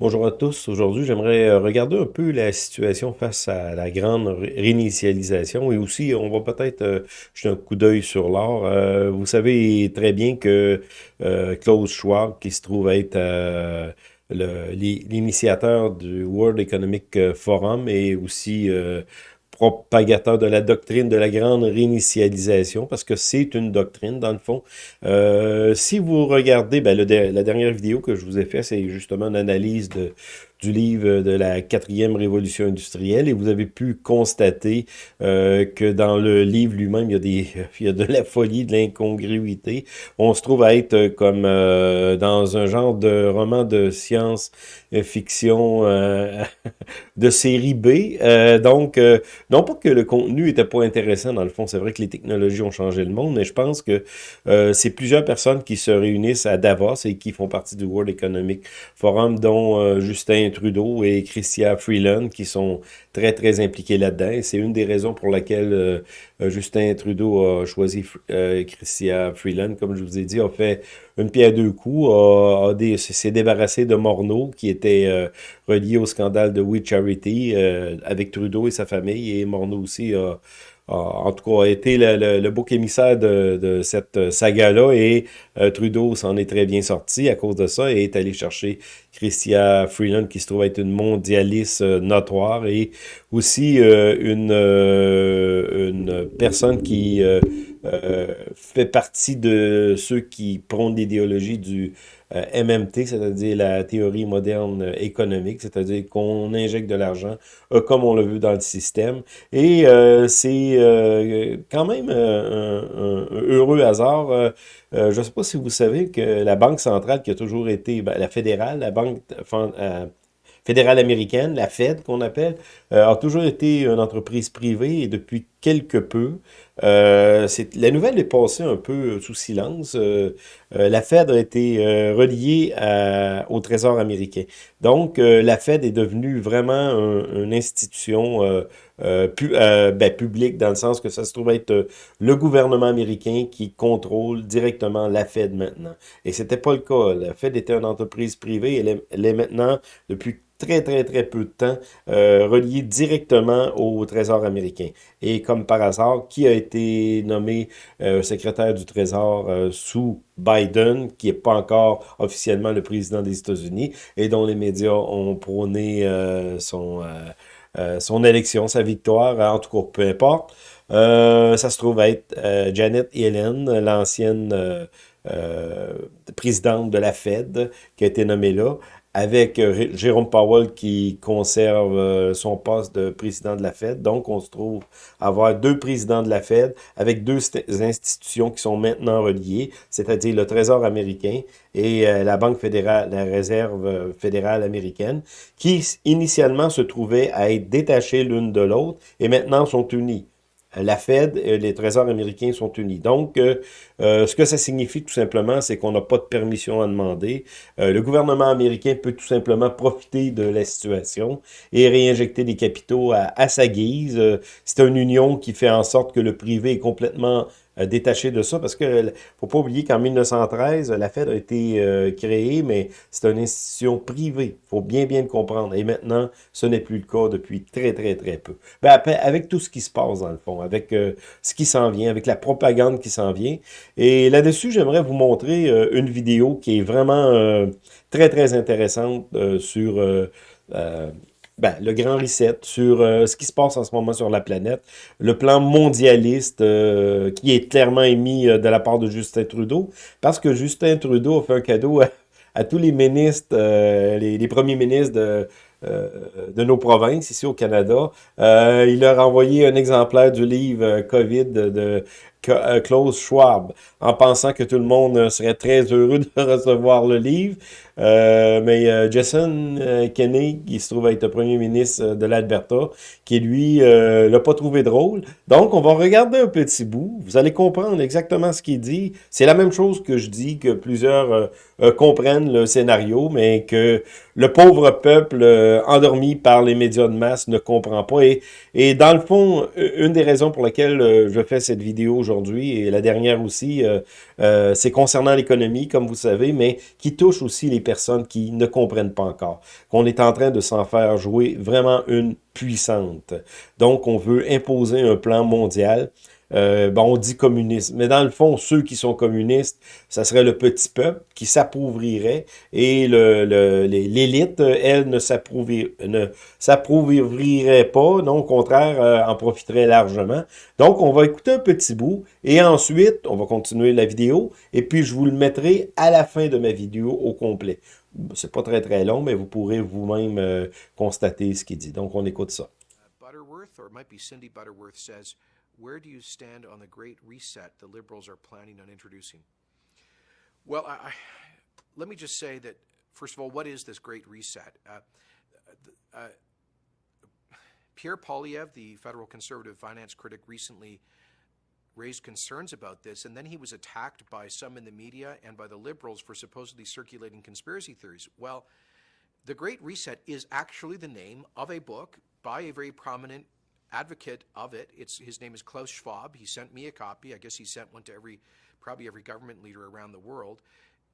Bonjour à tous. Aujourd'hui, j'aimerais euh, regarder un peu la situation face à la grande réinitialisation et aussi, on va peut-être euh, jeter un coup d'œil sur l'or. Euh, vous savez très bien que Klaus Schwab, qui se trouve être l'initiateur du World Economic Forum et aussi propagateur de la doctrine de la grande réinitialisation, parce que c'est une doctrine, dans le fond. Euh, si vous regardez, ben, la dernière vidéo que je vous ai fait, c'est justement une analyse de, du livre de la quatrième révolution industrielle et vous avez pu constater euh, que dans le livre lui-même, il, y a des, il y a de la folie, de l'incongruité. On se trouve à être comme euh, dans un genre de roman de science-fiction euh, de série B. donc, non pas que le contenu était pas intéressant, dans le fond, c'est vrai que les technologies ont changé le monde, mais je pense que c'est plusieurs personnes qui se réunissent à Davos et qui font partie du World Economic Forum, dont Justin Trudeau et Chrystia Freeland qui sont très, très impliqués là-dedans. C'est une des raisons pour laquelle euh, euh, Justin Trudeau a choisi euh, Freeland. Comme je vous ai dit, a fait une pierre deux coups, a, s'est débarrassé de Morneau, qui était relié au scandale de We Charity avec Trudeau et sa famille. Et Morneau aussi a en tout cas, a été le, bouc émissaire de, cette saga-là et euh, Trudeau s'en est très bien sorti à cause de ça et est allé chercher Christia Freeland qui se trouve être une mondialiste euh, notoire et aussi euh, une personne qui fait partie de ceux qui prônent l'idéologie du euh, MMT, c'est-à-dire la théorie moderne économique, c'est-à-dire qu'on injecte de l'argent euh, comme on le veut dans le système. Et euh, c'est quand même un, heureux hasard. je ne sais pas si vous savez que la Banque centrale qui a toujours été, ben, la fédérale, la Banque fédérale américaine, la Fed qu'on appelle, a toujours été une entreprise privée et depuis quelque peu, euh, la nouvelle est passée un peu sous silence. Euh, euh, la Fed a été reliée au Trésor américain. Donc, la Fed est devenue vraiment une institution ben, publique dans le sens que ça se trouve être le gouvernement américain qui contrôle directement la Fed maintenant. Et c'était pas le cas. La Fed était une entreprise privée. Elle elle est maintenant, depuis très, très, très peu de temps, euh, relié directement au Trésor américain. Et comme par hasard, qui a nommé euh, secrétaire du Trésor euh, sous Biden, qui n'est pas encore officiellement le président des États-Unis, et dont les médias ont prôné son, son élection, sa victoire, en tout cas, peu importe. ça se trouve être Janet Yellen, l'ancienne présidente de la Fed, qui a été nommée là avec euh, Jérôme Powell qui conserve euh, son poste de président de la Fed. Donc, on se trouve avoir deux présidents de la Fed avec deux institutions qui sont maintenant reliées, c'est-à-dire le Trésor américain et euh, la Banque fédérale, la Réserve fédérale américaine, qui initialement se trouvaient à être détachées l'une de l'autre et maintenant sont unies la Fed et les trésors américains sont unis. Donc, euh, euh, ce que ça signifie tout simplement, c'est qu'on n'a pas de permission à demander. Euh, le gouvernement américain peut tout simplement profiter de la situation et réinjecter des capitaux à, sa guise. c'est une union qui fait en sorte que le privé est complètement euh, détaché de ça, parce que faut pas oublier qu'en 1913, la Fed a été euh, créée, mais c'est une institution privée. faut bien, bien le comprendre. Et maintenant, ce n'est plus le cas depuis très, très, très peu. Ben, avec tout ce qui se passe, dans le fond, avec euh, ce qui s'en vient, avec la propagande qui s'en vient. Et là-dessus, j'aimerais vous montrer une vidéo qui est vraiment très, très intéressante sur ben, le grand reset sur euh, ce qui se passe en ce moment sur la planète, le plan mondialiste euh, qui est clairement émis euh, de la part de Justin Trudeau, parce que Justin Trudeau a fait un cadeau à, tous les ministres, les, premiers ministres de, de nos provinces ici au Canada. il leur a envoyé un exemplaire du livre COVID de, Klaus Schwab, en pensant que tout le monde euh, serait très heureux de recevoir le livre. Euh, mais Jason Kenney, qui se trouve être le premier ministre de l'Alberta, qui lui l'a pas trouvé drôle. Donc, on va regarder un petit bout. Vous allez comprendre exactement ce qu'il dit. C'est la même chose que je dis, que plusieurs comprennent le scénario, mais que le pauvre peuple endormi par les médias de masse, ne comprend pas. Et, et dans le fond, une des raisons pour lesquelles je fais cette vidéo et la dernière aussi, c'est concernant l'économie, comme vous savez, mais qui touche aussi les personnes qui ne comprennent pas encore. Qu'on est en train de s'en faire jouer vraiment une puissante. Donc, on veut imposer un plan mondial euh, bon, on dit communisme, mais dans le fond, ceux qui sont communistes, ça serait le petit peuple qui s'appauvrirait et l'élite, le, elle, ne s'appauvrirait pas, non, au contraire, euh, en profiterait largement. Donc, on va écouter un petit bout et ensuite, on va continuer la vidéo et puis je vous le mettrai à la fin de ma vidéo au complet. C'est pas très très long, mais vous pourrez vous-même euh, constater ce qu'il dit. Donc, on écoute ça. Butterworth, or it might Cindy Butterworth, says, where do you stand on the great reset the liberals are planning on introducing? Well, I, I, let me just say that, first of all, what is this great reset? Uh, uh, Pierre Polyev, the federal conservative finance critic, recently raised concerns about this, and then he was attacked by some in the media and by the liberals for supposedly circulating conspiracy theories. Well, the Great Reset is actually the name of a book by a very prominent advocate of it. It's, his name is Klaus Schwab. He sent me a copy. I guess he sent one to every, probably every government leader around the world.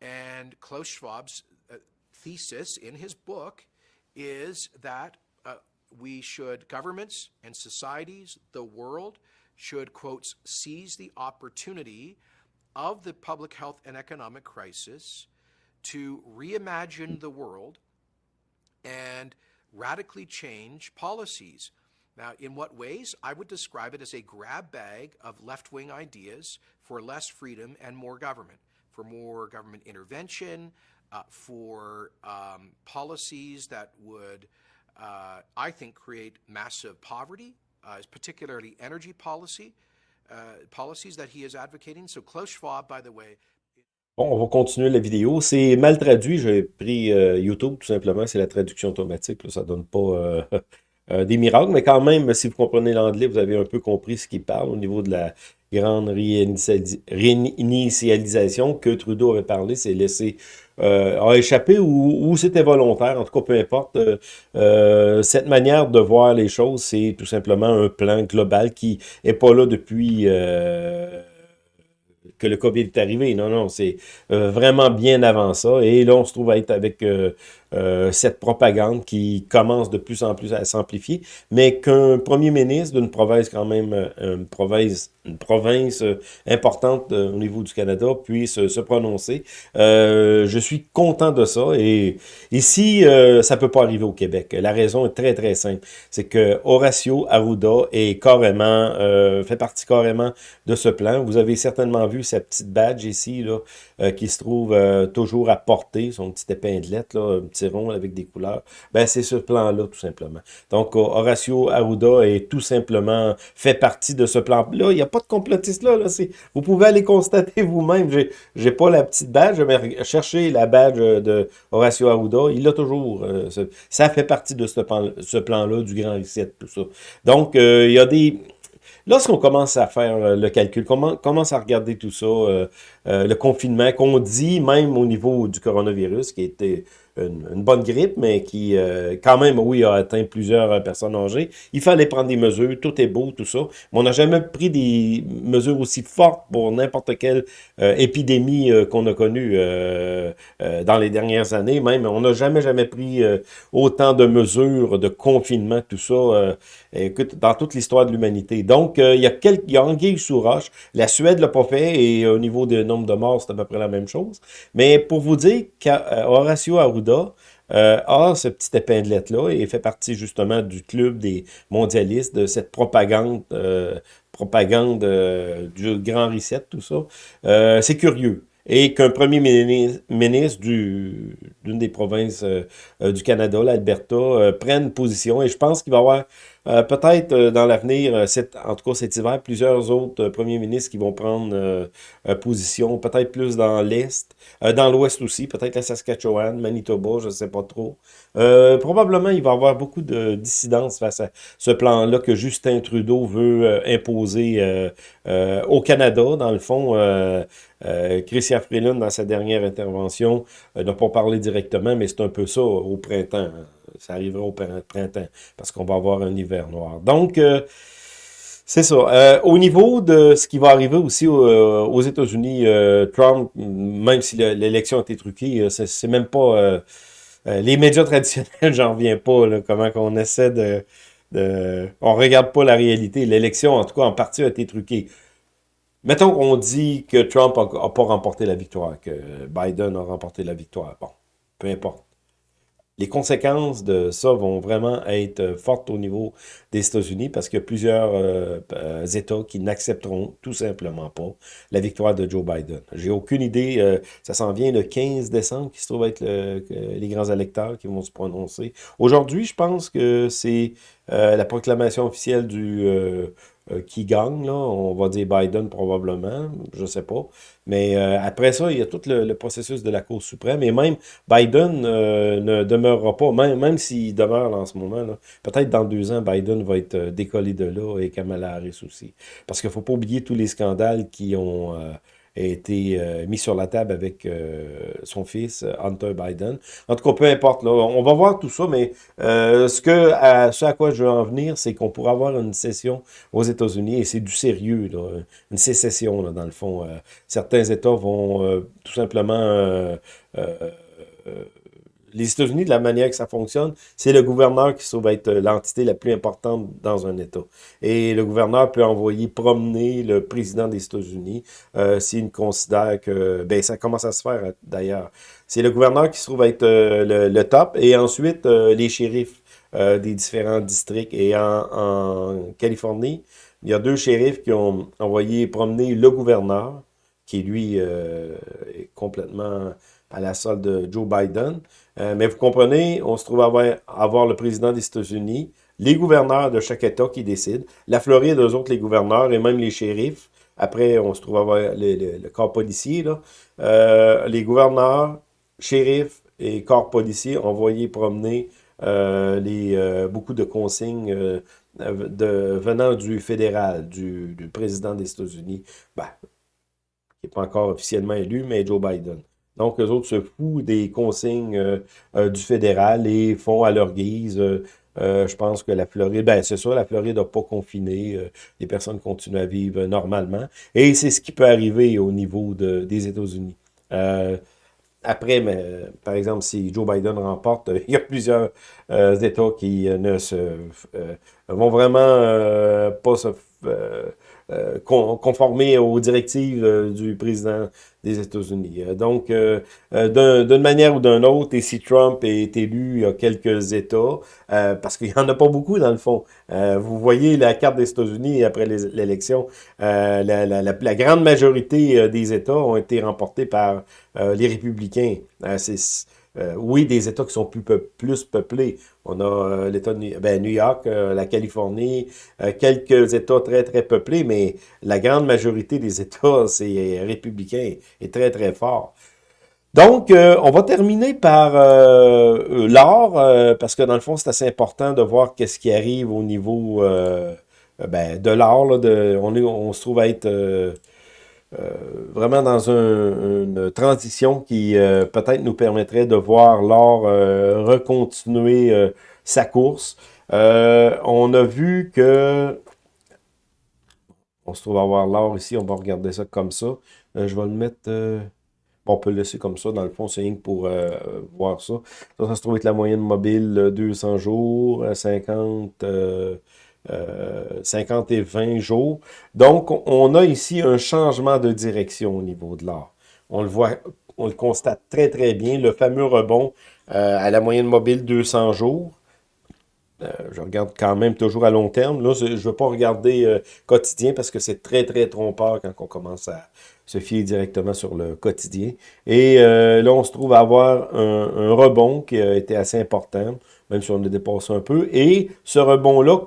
And Klaus Schwab's uh, thesis in his book is that uh, we should, governments and societies, the world, should, quotes, seize the opportunity of the public health and economic crisis to reimagine the world and radically change policies now, in what ways? I would describe it as a grab bag of left wing ideas for less freedom and more government, for more government intervention, uh, for um, policies that would, uh, I think, create massive poverty, uh, particularly energy policy, uh, policies that he is advocating. So, Klaus Schwab, by the way, Bon, on va continuer la vidéo. C'est mal traduit. J'ai pris euh, YouTube, tout simplement. C'est la traduction automatique. Là. Ça donne pas euh, des miracles, mais quand même, si vous comprenez l'anglais, vous avez un peu compris ce qu'il parle au niveau de la grande réinitialisation que Trudeau avait parlé, c'est laissé euh, a échappé ou, c'était volontaire, en tout cas peu importe. Euh, euh, cette manière de voir les choses, c'est tout simplement un plan global qui est pas là depuis que le COVID est arrivé. Non, non, c'est vraiment bien avant ça. Et là, on se trouve à être avec euh, cette propagande qui commence de plus en plus à s'amplifier, mais qu'un premier ministre d'une province quand même, euh, une province, une province euh, importante au niveau du Canada puisse se prononcer. je suis content de ça et ici, ça peut pas arriver au Québec. La raison est très très simple, c'est que Horacio Arruda est carrément, fait partie carrément de ce plan. Vous avez certainement vu sa petite badge ici, là, qui se trouve toujours à porter, son petit épinglette, là, rond avec des couleurs, ben c'est ce plan-là, tout simplement. Donc, Horacio Arruda est tout simplement fait partie de ce plan-là. Il n'y a pas de complotiste là. là vous pouvez aller constater vous-même. J'ai pas la petite badge, mais chercher la badge de Horacio Arruda. Il l'a toujours. Euh, ça fait partie de ce plan-là, ce plan du Grand Reset, tout ça. Donc, euh, il y a des... Lorsqu'on commence à faire euh, le calcul, comment commence à regarder tout ça, le confinement, qu'on dit même au niveau du coronavirus, qui était une, bonne grippe, mais qui, euh, quand même, oui, a atteint plusieurs personnes âgées. Il fallait prendre des mesures, tout est beau, tout ça. Mais on n'a jamais pris des mesures aussi fortes pour n'importe quelle euh, épidémie euh, qu'on a connue dans les dernières années. Même, on n'a jamais, jamais pris autant de mesures de confinement, tout ça, écoute, dans toute l'histoire de l'humanité. Donc, il y a quelques, il anguille sous roche. La Suède l'a pas fait, et au niveau du de morts, c'est à peu près la même chose. Mais pour vous dire qu'Horacio Arruda euh, a ce petit épinglette-là et fait partie justement du club des mondialistes, de cette propagande, euh, propagande euh, du grand reset, tout ça. c'est curieux et qu'un premier ministre d'une des provinces du Canada, l'Alberta, prenne position. Et je pense qu'il va y avoir euh, peut-être euh, dans l'avenir, euh, en tout cas cet hiver, plusieurs autres premiers ministres qui vont prendre position, peut-être plus dans l'Est, dans l'Ouest aussi, peut-être la Saskatchewan, Manitoba, je ne sais pas trop. probablement, il va y avoir beaucoup de dissidence face à ce plan-là que Justin Trudeau veut imposer au Canada. Dans le fond, Christian Freeland, dans sa dernière intervention, n'a pas parlé directement, mais c'est un peu ça au printemps. Hein. Ça arrivera au printemps, parce qu'on va avoir un hiver noir. Donc, euh, c'est ça. Euh, au niveau de ce qui va arriver aussi aux États-Unis, Trump, même si l'élection a été truquée, c'est même pas... les médias traditionnels, j'en reviens pas, là, comment qu'on essaie de... de on regarde pas la réalité. L'élection, en tout cas, en partie, a été truquée. Mettons qu'on dit que Trump n'a pas remporté la victoire, que Biden a remporté la victoire. Bon, peu importe. Les conséquences de ça vont vraiment être fortes au niveau des États-Unis parce qu'il y a plusieurs euh, euh, États qui n'accepteront tout simplement pas la victoire de Joe Biden. J'ai aucune idée, euh, ça s'en vient le 15 décembre qui se trouve être les grands électeurs qui vont se prononcer. Aujourd'hui, je pense que c'est la proclamation officielle du euh, qui gagne, là. On va dire Biden probablement, je sais pas. Mais euh, après ça, il y a tout le, processus de la Cour suprême. Et même Biden euh, ne demeurera pas, même, même s'il demeure en ce moment, peut-être dans deux ans, Biden va être décollé de là et Kamala Harris aussi. Parce qu'il ne faut pas oublier tous les scandales qui ont a été euh, mis sur la table avec euh, son fils, Hunter Biden. En tout cas, peu importe, là, on va voir tout ça, mais euh, ce, que, à, ce à quoi je veux en venir, c'est qu'on pourra avoir une session aux États-Unis, et c'est du sérieux, là, une sécession, là, dans le fond. certains États vont tout simplement les États-Unis, de la manière que ça fonctionne, c'est le gouverneur qui se trouve être l'entité la plus importante dans un État. Et le gouverneur peut envoyer promener le président des États-Unis euh, s'il considère que... Ben, ça commence à se faire, d'ailleurs. C'est le gouverneur qui se trouve être euh, le, top, et ensuite euh, les shérifs euh, des différents districts. Et en, Californie, il y a deux shérifs qui ont envoyé promener le gouverneur, qui lui est complètement à la solde de Joe Biden. Euh, mais vous comprenez, on se trouve à avoir, le président des États-Unis, les gouverneurs de chaque État qui décident, la Floride, eux autres, les gouverneurs et même les shérifs. Après, on se trouve à avoir le, corps policier, là. Euh, les gouverneurs, shérifs et corps policiers envoyés promener euh, les, beaucoup de consignes venant du fédéral, du, du président des États-Unis, ben, qui n'est pas encore officiellement élu, mais Joe Biden. Donc, eux autres se foutent des consignes euh, euh, du fédéral et font à leur guise. Euh, je pense que la Floride, ben c'est ça, la Floride n'a pas confiné. les personnes continuent à vivre normalement. Et c'est ce qui peut arriver au niveau de, des États-Unis. après, par exemple, si Joe Biden remporte, il y a plusieurs États qui ne se vont vraiment pas se euh, conformer aux directives euh, du président des États-Unis. Euh, donc, d'une manière ou d'une autre, et si Trump est élu, il y a quelques États, parce qu'il n'y en a pas beaucoup dans le fond. vous voyez la carte des États-Unis après l'élection, la, la, grande majorité des États ont été remportés par les républicains. Euh, oui, des États qui sont plus, peuplés. On a euh, l'État de New, ben, York, euh, la Californie, quelques États très, très peuplés, mais la grande majorité des États, c'est républicain et très, très fort. Donc, on va terminer par l'or, parce que dans le fond, c'est assez important de voir qu'est-ce qui arrive au niveau ben, de l'or. On, se trouve à être vraiment dans une transition qui euh, peut-être nous permettrait de voir l'or euh, recontinuer sa course. on a vu que... On se trouve à voir l'or ici, on va regarder ça comme ça. je vais le mettre... On peut le laisser comme ça, dans le fond, c'est rien pour voir ça. Ça, ça se trouve être la moyenne mobile 200 jours, 50... 50 et 20 jours. Donc, on a ici un changement de direction au niveau de l'or. On le voit, on le constate très, très bien, le fameux rebond euh, à la moyenne mobile 200 jours. Euh, je regarde quand même toujours à long terme. Là, je ne veux pas regarder euh, quotidien parce que c'est très, très trompeur quand on commence à se fier directement sur le quotidien. Et là, on se trouve à avoir un, rebond qui a été assez important même si on le dépasse un peu. Et ce rebond-là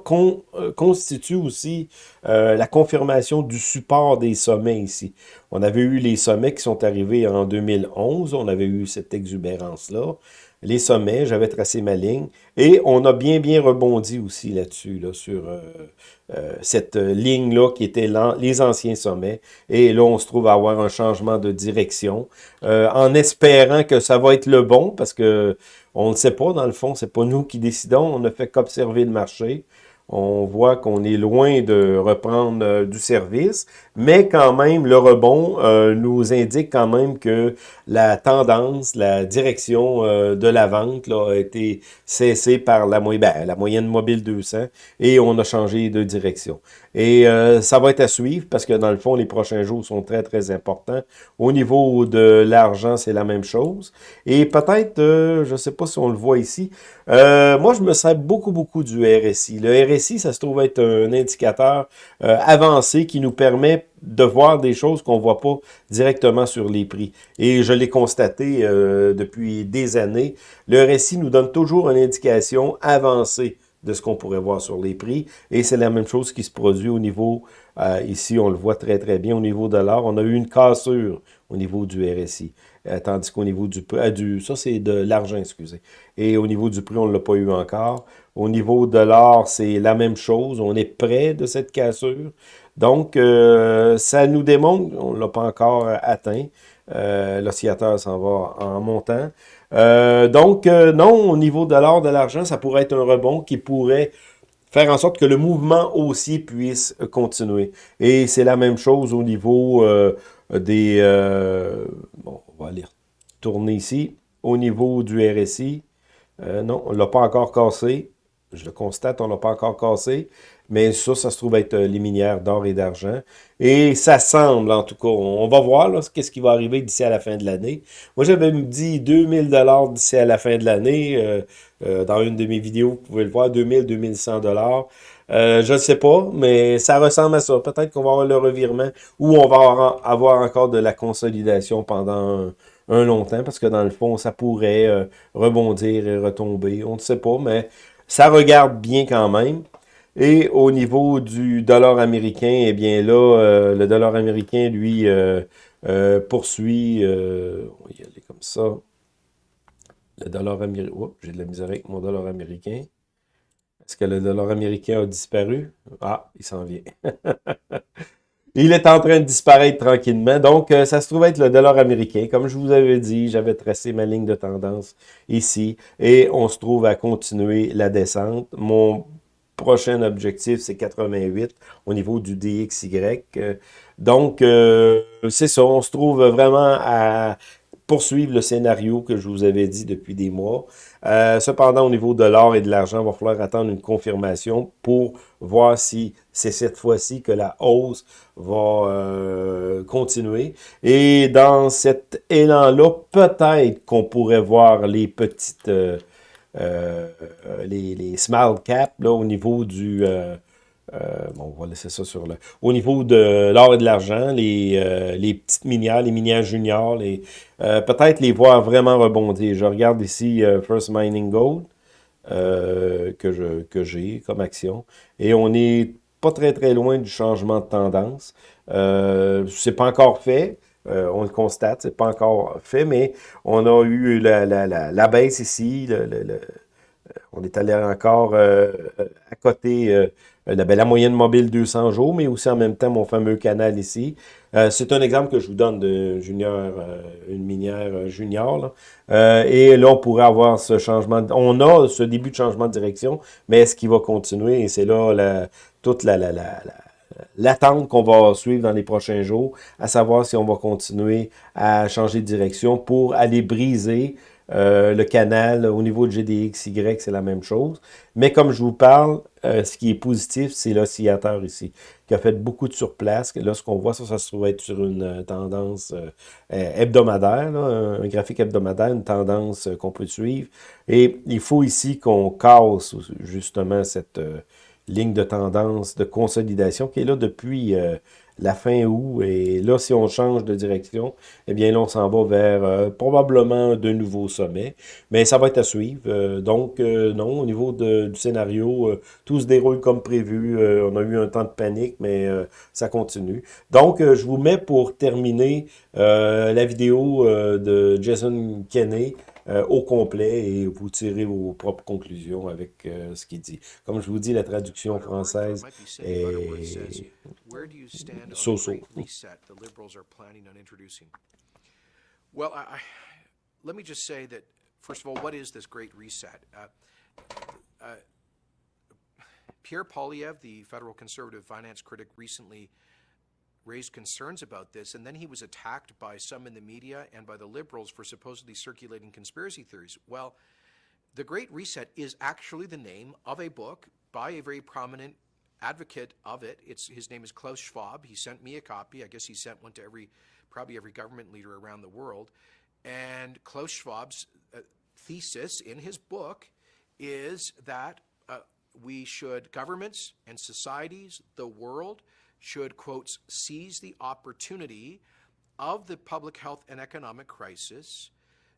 euh, constitue aussi euh, la confirmation du support des sommets ici. On avait eu les sommets qui sont arrivés en 2011, on avait eu cette exubérance-là. Les sommets, j'avais tracé ma ligne, et on a bien, bien rebondi aussi là-dessus, là, sur euh, cette ligne-là qui était les anciens sommets. Et là, on se trouve à avoir un changement de direction, en espérant que ça va être le bon, parce que On ne sait pas, dans le fond, c'est pas nous qui décidons, on ne fait qu'observer le marché on voit qu'on est loin de reprendre euh, du service, mais quand même, le rebond euh, nous indique quand même que la tendance, la direction euh, de la vente là, a été cessée par la, ben, la moyenne mobile 200 et on a changé de direction. Et ça va être à suivre parce que dans le fond, les prochains jours sont très, très importants. Au niveau de l'argent, c'est la même chose. Et peut-être, je ne sais pas si on le voit ici, moi, je me sers beaucoup, beaucoup du RSI. Le RSI ça se trouve être un indicateur euh, avancé qui nous permet de voir des choses qu'on ne voit pas directement sur les prix. Et je l'ai constaté euh, depuis des années. Le RSI nous donne toujours une indication avancée de ce qu'on pourrait voir sur les prix. Et c'est la même chose qui se produit au niveau, euh, ici on le voit très très bien, au niveau de l'or. On a eu une cassure au niveau du RSI. tandis qu'au niveau du, du ça c'est de l'argent, excusez. Et au niveau du prix, on ne l'a pas eu encore. Au niveau de l'or, c'est la même chose. On est près de cette cassure. Donc, euh, ça nous démontre, on ne l'a pas encore atteint. Euh, L'oscillateur s'en va en montant. Euh, donc, euh, non, au niveau de l'or, de l'argent, ça pourrait être un rebond qui pourrait faire en sorte que le mouvement aussi puisse continuer. Et c'est la même chose au niveau des... bon, on va aller tourner ici. Au niveau du RSI, non, on ne l'a pas encore cassé. Je le constate, on l'a pas encore cassé. Mais ça, ça se trouve être euh, les minières d'or et d'argent. Et ça semble, en tout cas, on va voir qu'est-ce qui va arriver d'ici à la fin de l'année. Moi, j'avais dit 2000 dollars d'ici à la fin de l'année. Euh, euh, dans une de mes vidéos, vous pouvez le voir, 2000, 2100 dollars. je ne sais pas, mais ça ressemble à ça. Peut-être qu'on va avoir le revirement ou on va avoir encore de la consolidation pendant un, long temps, parce que dans le fond, ça pourrait rebondir et retomber. On ne sait pas, mais ça regarde bien quand même. Et au niveau du dollar américain, eh bien là, euh, le dollar américain, lui, euh, euh, poursuit, on va y aller comme ça. Le dollar américain, j'ai de la misère avec mon dollar américain. Est-ce que le dollar américain a disparu? Ah, il s'en vient. Il est en train de disparaître tranquillement. Donc, ça se trouve être le dollar américain. Comme je vous avais dit, j'avais tracé ma ligne de tendance ici. Et on se trouve à continuer la descente. Mon prochain objectif, c'est 88 au niveau du DXY. Euh, donc, euh, c'est ça. On se trouve vraiment à poursuivre le scénario que je vous avais dit depuis des mois. Euh, cependant, au niveau de l'or et de l'argent, il va falloir attendre une confirmation pour voir si c'est cette fois-ci que la hausse va continuer. Et dans cet élan-là, peut-être qu'on pourrait voir les petites, les, les small caps là, au niveau du... Euh, bon, on va laisser ça sur le... Au niveau de l'or et de l'argent, les, euh, les petites minières, les minières juniors, euh, peut-être les voir vraiment rebondir. Je regarde ici First Mining Gold que que j'ai comme action. Et on n'est pas très très loin du changement de tendance. c'est pas encore fait. On le constate, c'est pas encore fait, mais on a eu la, la, la, baisse ici. Le, on est allé encore à côté euh, ben, la moyenne mobile 200 jours, mais aussi en même temps mon fameux canal ici. Euh, c'est un exemple que je vous donne de junior, euh, une minière junior. et là, on pourrait avoir ce changement. On a ce début de changement de direction, mais est-ce qu'il va continuer? Et c'est là toute la, la, l'attente qu'on va suivre dans les prochains jours, à savoir si on va continuer à changer de direction pour aller briser euh, le canal, au niveau de GDXY, c'est la même chose. Mais comme je vous parle, euh, ce qui est positif, c'est l'oscillateur ici, qui a fait beaucoup de surplace. Là, ce qu'on voit, ça, ça se trouve être sur une euh, tendance hebdomadaire, un, graphique hebdomadaire, une tendance qu'on peut suivre. Et il faut ici qu'on casse justement cette ligne de tendance de consolidation qui est là depuis la fin août. Et là, si on change de direction, eh bien là, on s'en va vers euh, probablement de nouveaux sommets. Mais ça va être à suivre. Euh, donc, euh, non, au niveau du scénario, tout se déroule comme prévu. on a eu un temps de panique, mais ça continue. Donc, je vous mets pour terminer la vidéo de Jason Kenney euh, au complet et vous tirez vos propres conclusions avec euh, ce qu'il dit. Comme je vous dis, la traduction française est so-so. Well, I, let me just say that first of all, what is this Great Reset? Uh, uh, Pierre Polyev, the federal conservative finance critic, recently raised concerns about this, and then he was attacked by some in the media and by the liberals for supposedly circulating conspiracy theories. Well, the Great Reset is actually the name of a book by a very prominent advocate of it. It's, his name is Klaus Schwab. He sent me a copy. I guess he sent one to every, probably every government leader around the world. And Klaus Schwab's uh, thesis in his book is that uh, we should, governments and societies, the world, should, seize the opportunity of the public health and economic crisis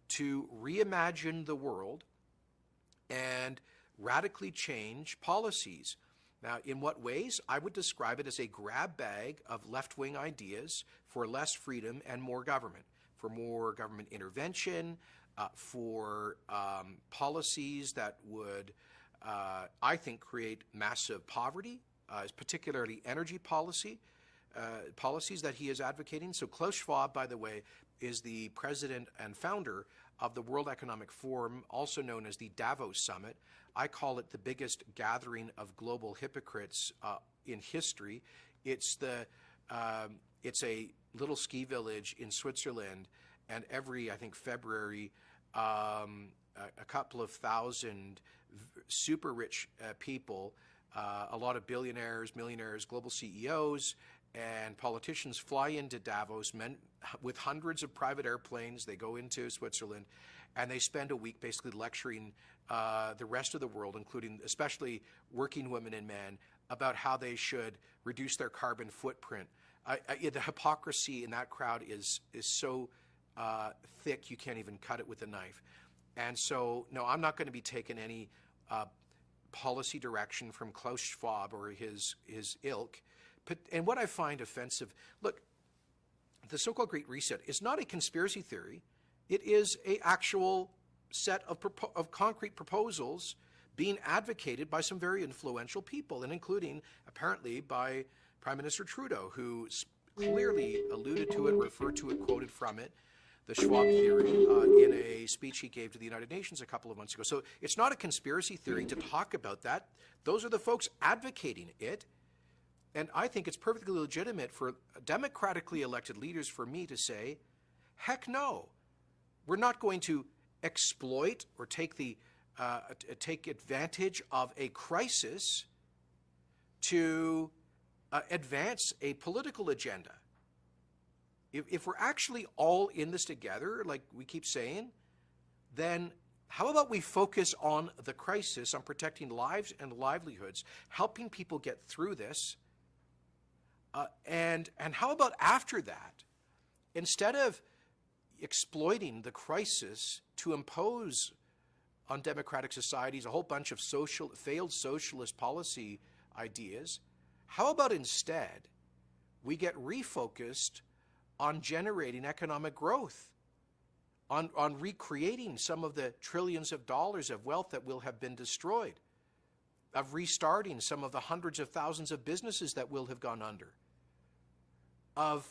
to reimagine the world and radically change policies. Now, in what ways? I would describe it as a grab bag of left wing ideas for less freedom and more government, for more government intervention, uh, for um, policies that would, uh, I think, create massive poverty, uh, particularly energy policy. Uh, policies that he is advocating. So Klaus Schwab, by the way, is the president and founder of the World Economic Forum, also known as the Davos Summit. I call it the biggest gathering of global hypocrites uh, in history. It's the um, it's a little ski village in Switzerland, and every I think February, um, a, a, couple of thousand super rich uh, people, uh, a lot of billionaires, millionaires, global CEOs, and politicians fly into Davos men, with hundreds of private airplanes. They go into Switzerland and they spend a week basically lecturing uh, the rest of the world, including especially working women and men, about how they should reduce their carbon footprint. I, I, the hypocrisy in that crowd is, is so uh, thick you can't even cut it with a knife. And so, no, I'm not going to be taking any uh, policy direction from Klaus Schwab or his, his ilk. But, and what I find offensive, look, the so-called Great Reset is not a conspiracy theory. It is a actual set of, of concrete proposals being advocated by some very influential people, and including apparently by Prime Minister Trudeau, who clearly alluded to it, referred to it, quoted from it, the Schwab theory, uh, in a speech he gave to the United Nations a couple of months ago. So it's not a conspiracy theory to talk about that. Those are the folks advocating it. And I think it's perfectly legitimate for democratically elected leaders for me to say, heck no, we're not going to exploit or take the uh, take advantage of a crisis to uh, advance a political agenda. If, if we're actually all in this together, like we keep saying, then how about we focus on the crisis, on protecting lives and livelihoods, helping people get through this, uh, and, and how about after that, instead of exploiting the crisis to impose on democratic societies a whole bunch of social, failed socialist policy ideas, how about instead we get refocused on generating economic growth, on, on recreating some of the trillions of dollars of wealth that will have been destroyed, of restarting some of the hundreds of thousands of businesses that will have gone under, of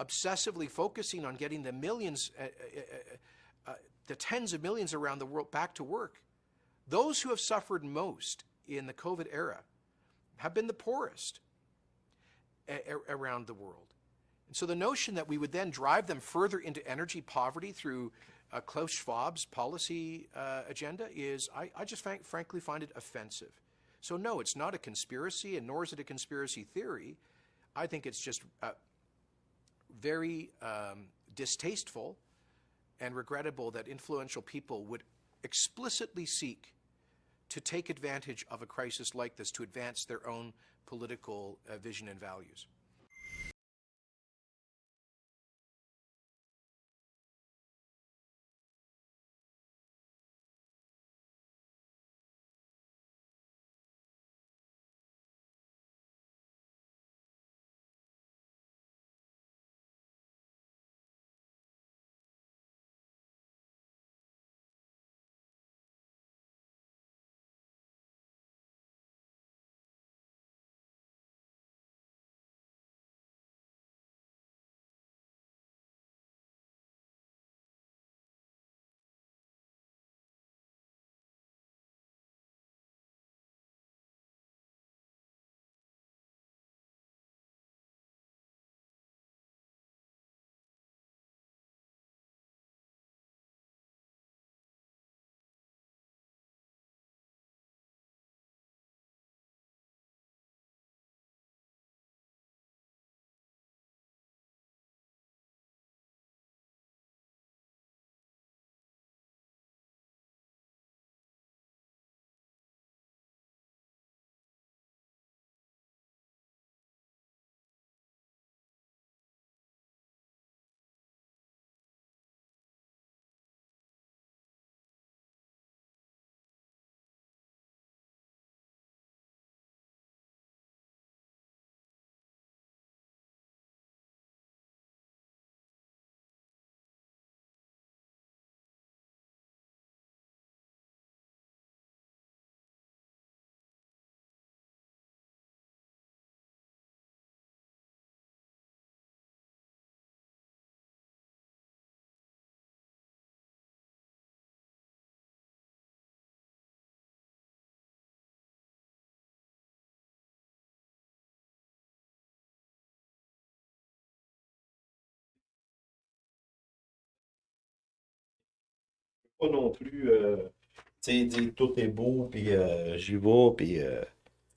obsessively focusing on getting the millions, uh, uh, uh, the tens of millions around the world back to work. Those who have suffered most in the COVID era have been the poorest around the world. And so the notion that we would then drive them further into energy poverty through uh, Klaus Schwab's policy uh, agenda is, I, I just frankly find it offensive. So no, it's not a conspiracy, and nor is it a conspiracy theory. I think it's just uh, very um, distasteful and regrettable that influential people would explicitly seek to take advantage of a crisis like this to advance their own political uh, vision and values. Pas non plus, euh, tu sais, dire tout est beau, puis euh, j'y vais, puis euh,